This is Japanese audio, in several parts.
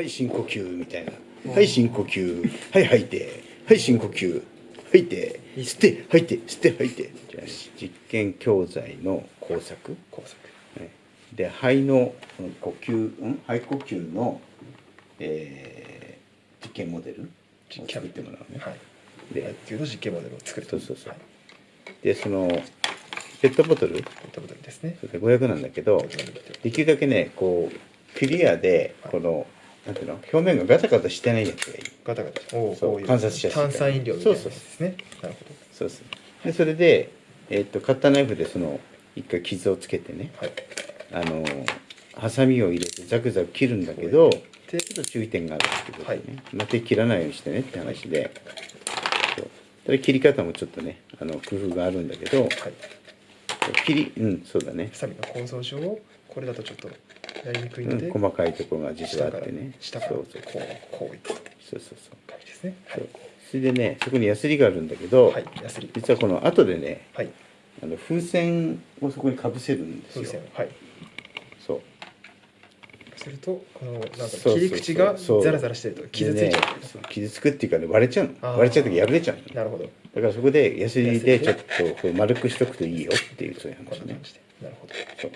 はい深呼吸みたいな。はい深呼吸。はい吐いて。はい深呼吸。吐いて。吸って。吐いて。吸って吐いて。じゃあ実験教材の工作。工作はい。で肺のうん呼吸ん？肺呼吸の、えー、実験モデルを作ってもらうね、はい。で野球の実験モデルを作るそうそうそうはいでそのペットボトル？ペットボトルですね。それで500なんだけど500なんだけど。できるだけねこうクリアではい。この、なんていうの？表面がガタガタしてないやつがいい。ガタガタ。おおそう観察しやすいから炭酸飲料みたいなやつですね。なるほそうですでそれで、えっとカッターナイフでその一回傷をつけてね。どはい。あのハサミを入れてザクザク切るんだけどでちょっと注意点があるってことでね、はい。まあ手切らないようにしてねって話で。そう。ただ切り方もちょっとねあの工夫があるんだけどはい。切りうんそうだね。ハ、サミの構造上これだとちょっとやりにくいので、うん、細かいところが実はあってね。下からこうこういった。そうそうそう。感じですね。それでねそこにヤスリがあるんだけど、はいヤスリ。実はこの後でねはい。あの風船をそこにかぶせるんですよ。風船はい。そう。するとこのなんか切り口がそう。ザラザラしてると傷ついちゃう。でねそう傷つくっていうかね割れちゃうの。割れちゃう時破れちゃうの。なるほど。こだからそこでヤスリでちょっとこう丸くしとくといいよっていうそういう話ね。なるほど。そう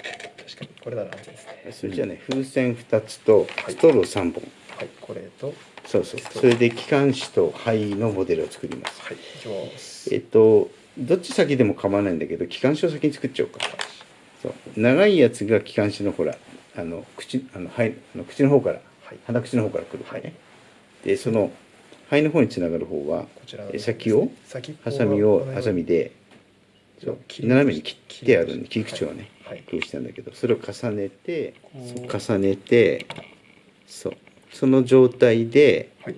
確かに。これなら安全ですね。それじゃあね風船2つとはいストロー3本、はいこれとはいそう。そうそれで気管支と肺のモデルを作ります。いきます。えっとどっち先でも構わないんだけど気管支を先に作っちゃおうか。そう。長いやつが気管支のほらあの口あの肺あの口の方から、はい。鼻口の方から来る方ね、でその肺の方につながる方はこちらのえ先を先ハサミをハサミで斜めに切ってあるんで切り口をね、はい工夫したんだけどそれを重ねて重ねてそう。その状態ではい。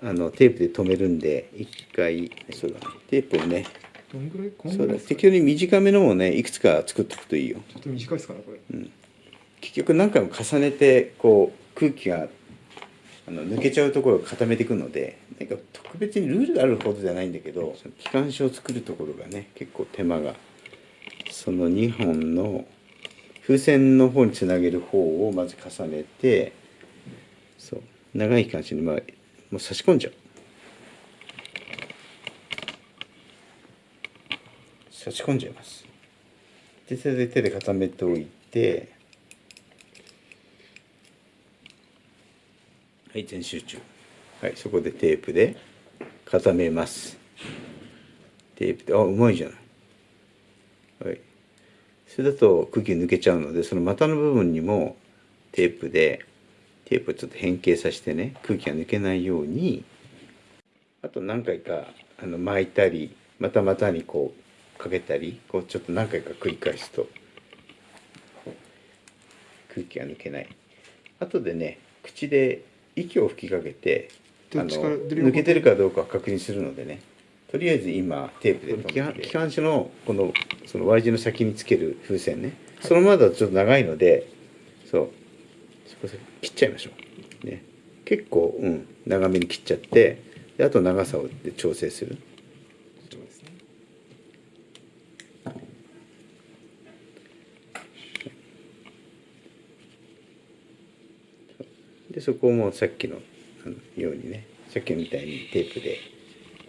あのテープで留めるんで一回そうだね。テープをね。どんぐらい？こんそうだ適当に短めのをねいくつか作っておくといいよ。ちょっと短いですかねこれ。結局何回も重ねてこう空気があの抜けちゃうところを固めていくのでなんか特別にルールがあるほどじゃないんだけど機関車を作るところがね結構手間が。その2本の風船の方につなげる方をまず重ねてそう長い機関車にまあもう差し込んじゃう。差し込んじゃいます。でそれで手で固めておいてはい全集中。はいそこでテープで固めます。テープであうまいじゃない。はいそれだと空気抜けちゃうのでその股の部分にもテープでテープをちょっと変形させてね空気が抜けないようにあと何回かあの巻いたりまた股にこうかけたりこうちょっと何回か繰り返すと空気が抜けない。後でね口で息を吹きかけてあの抜けてるかどうかを確認するのでね。とりあえず今テープで気管支のこのその Y 字の先につける風船ね。そのままだとちょっと長いのでそう。切っちゃいましょう。ね。結構うん。長めに切っちゃってであと長さをで調整する。そうですね。でそこをもうさっきのようにね。さっきみたいにテープで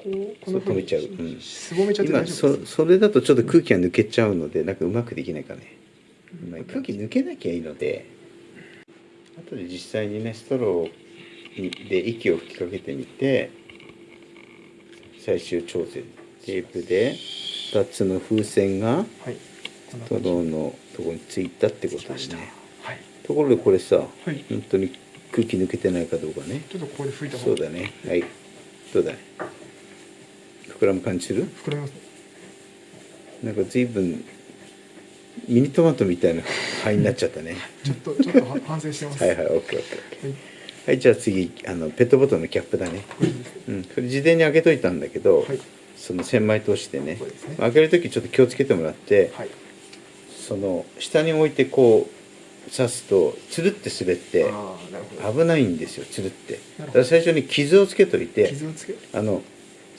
こうこの止めちゃう。うん。すぼめちゃって今大丈夫ですそそれだとちょっと空気が抜けちゃうのでなんかうまくできないかね、まあ空気抜けなきゃいいので後で実際にねストローにで息を吹きかけてみて最終調整テープで2つの風船がストローのところについたってことですねはい。ところでこれさ、い。本当に空気抜けてないかどうかね。ちょっとここで拭いたそうだね。はい。どうだ？い膨らむ感じする？膨らみます。ねなんか随分ミニトマトみたいな灰になっちゃったね。ちょっとちょっとは反省してます。はいはいオッケーオッケーオッケはい。ーはいじゃあ次あのペットボトルのキャップだね。うん。それ事前に開けといたんだけど、はい。その千枚通してね。ね。開ける時ちょっと気をつけてもらって、はい。その下に置いてこう刺すとつるって滑って危ないんですよつるって。だから最初に傷をつけといて傷をつけあの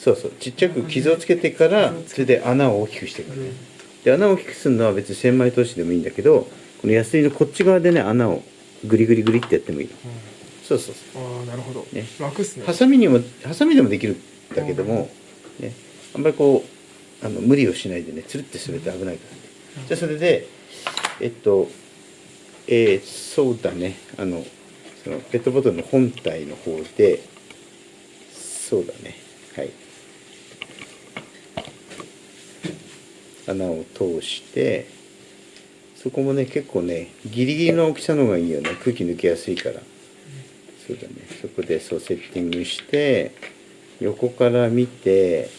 そうそう。ちっちゃく傷をつけてからそれで穴を大きくしていくのねで穴を大きくするのは別に千枚通しでもいいんだけどこのヤスリのこっち側でね穴をグリグリグリってやってもいいの。そうそうそああなるほど、ね。楽っすね。うハサミにもハサミでもできるんだけども、ね、あんまりこうあの無理をしないでねつるってすると危ないから、じゃあそれでえっとえーそうだね。あのそのペットボトルの本体の方でそうだね。はい穴を通してそこもね結構ねギリギリの大きさの方がいいよね。空気抜けやすいから。そうだね。そこでそうセッティングして横から見て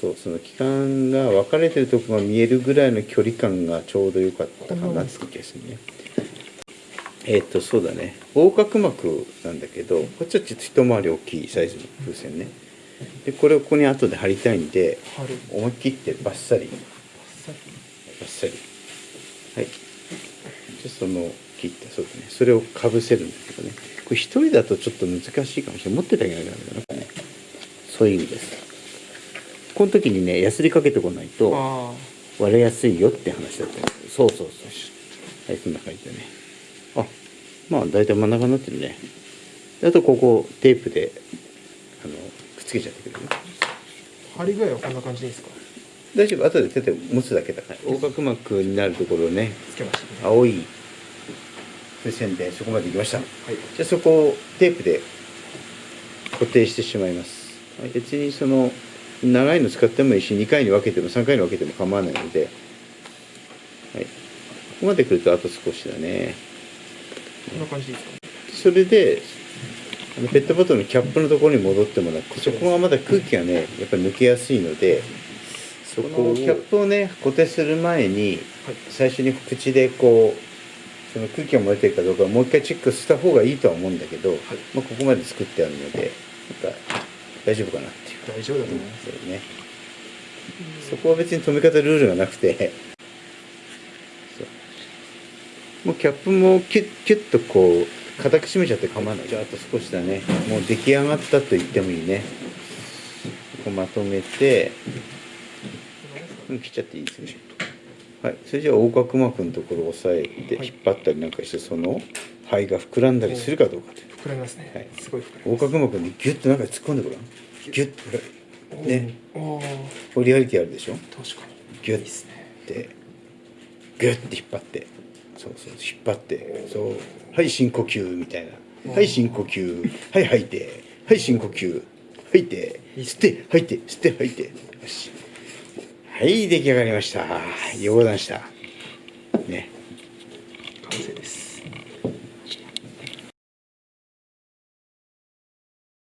そうその気管が分かれてるとこが見えるぐらいの距離感がちょうど良かったかなって気がするね。えっ、とそうだね。横隔膜なんだけどこっちはちょっと一回り大きいサイズの風船ね。でこれをここに後で貼りたいんで思い切ってバッサリ。バッサリ。はい。でその切ったそうだね。それをかぶせるんだけどね。これ一人だとちょっと難しいかもしれない。持っててあげなきゃダメだなね。そういう意味です。この時にねヤスリかけてこないとあ割れやすいよって話だった。んですそうそうそう。はいそんな感じでね。あまあ大体真ん中になってるね。であとここテープでつけちゃってくれる？よあ貼り具合はこんな感じですか？大丈夫。後で手で持つだけだから。横隔膜になるところをねつけましたね。青い風船でそこまで行きました。はい。じゃあそこをテープで固定してしまいます。はい。別にその長いの使ってもいいし2回に分けても3回に分けても構わないので、はい、ここまで来るとあと少しだね。こんな感じですかそれであのペットボトルのキャップのところに戻ってもらってそこがまだ空気がねやっぱり抜けやすいのでそこをキャップをね固定する前にはい最初に口でこうその空気が漏れてるかどうかをもう一回チェックした方がいいとは思うんだけど、まあ、ここまで作ってあるのでなんか大丈夫かなっていう。大丈夫だと思います、そうね。そこは別に止め方ルールがなくて。もうキャップもキュッキュッとこう固く締めちゃって構わない。じゃああと少しだね。もう出来上がったと言ってもいいね。こうまとめて。うん切っちゃっていいですね。はい。それじゃあ横隔膜のところを押さえてはい。引っ張ったりなんかしてその肺が膨らんだりするかどうかという。膨らみますね、はい。すごい膨横隔膜にギュッと中に突っ込んでごらん。ギュッと。ね。おー。これリアリティあるでしょ？確かに。ギュッですねて。ギュッて引っ張ってそうそう引っ張ってそうはい深呼吸みたいな。はい深呼吸。はい吐いて。はい深呼吸。吐いて。吸って吐いて吸って吐いて。よし。はい出来上がりました。ようございました